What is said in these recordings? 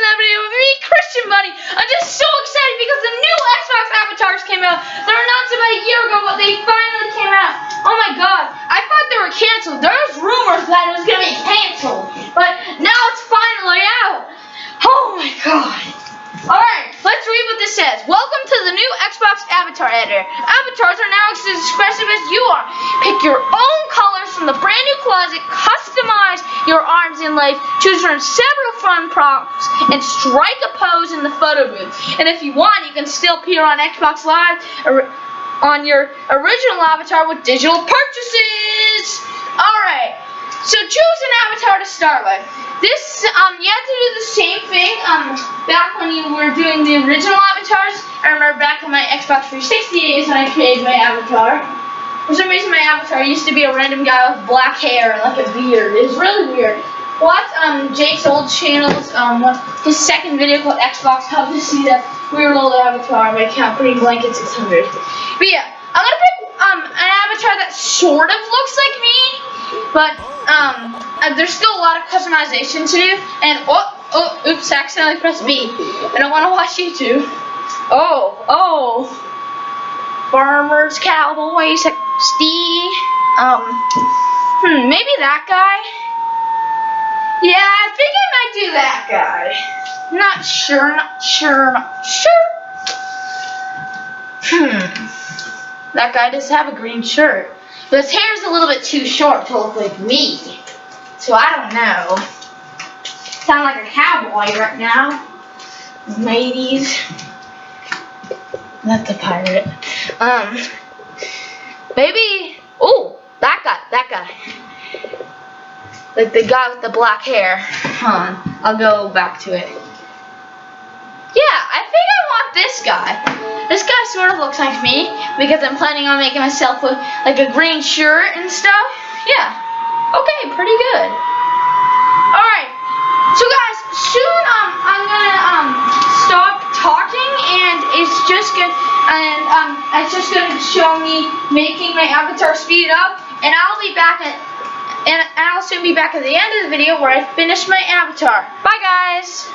that video with me, Christian Bunny. I'm just so excited because the new Xbox avatars came out. They were announced about a year ago, but they finally came out. Oh my god, I thought they were canceled. There was rumors that it was going to be canceled, but now it's finally out. Oh my god. Alright, let's read what this says. Welcome to the new Xbox Avatar Editor. Avatars are now as expressive as you are. Pick your own colors from the brand new closet, customize your arms and legs, choose from several fun props, and strike a pose in the photo booth. And if you want, you can still appear on Xbox Live on your original avatar with digital purchases. Alright, so choose an avatar to start with. This, um, you have to do the same thing, um, back when you were doing the original avatars. I remember back on my Xbox 360 days when I created my avatar. For some reason, my avatar used to be a random guy with black hair and like a beard. It was really weird. Watch um, Jake's old channels, um, his second video called Xbox Hub to see that weird old avatar my account, Pretty Blanket 600. But yeah, I'm gonna pick um, an avatar that sort of looks like me, but um, uh, there's still a lot of customization to do. And oh, oh, oops, I accidentally pressed B. I don't want to watch YouTube. Oh, oh, farmers, cowboys, Steve. Um, hmm, maybe that guy. Yeah, I think I might do that guy. Not sure, not sure, not sure. Hmm. That guy does have a green shirt. But his hair is a little bit too short to look like me. So I don't know. Sound like a cowboy right now. Ladies. That's a pirate. Um, maybe, oh, that guy, that guy. Like the guy with the black hair. Hold on, I'll go back to it. Yeah, I think I want this guy. This guy sort of looks like me because I'm planning on making myself look like a green shirt and stuff. Yeah. Okay, pretty good. Alright. So guys, soon um I'm gonna um stop talking and it's just gonna and um it's just gonna show me making my avatar speed up and I'll be back at and I'll soon be back at the end of the video where I finish my avatar. Bye guys!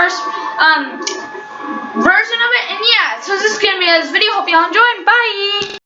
First um version of it. And yeah, so this is gonna be this video. Hope y'all enjoyed. Bye.